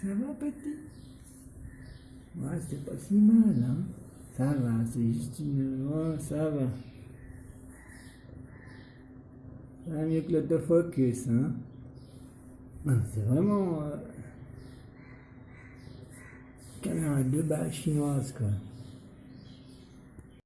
Ça va, petit? Ouais, c'est pas si mal, hein Ça va, c'est juste une... Ouais, ça va. Ça va mieux que l'autofocus, hein ah, C'est vraiment... Euh... Caméra de base chinoise, quoi.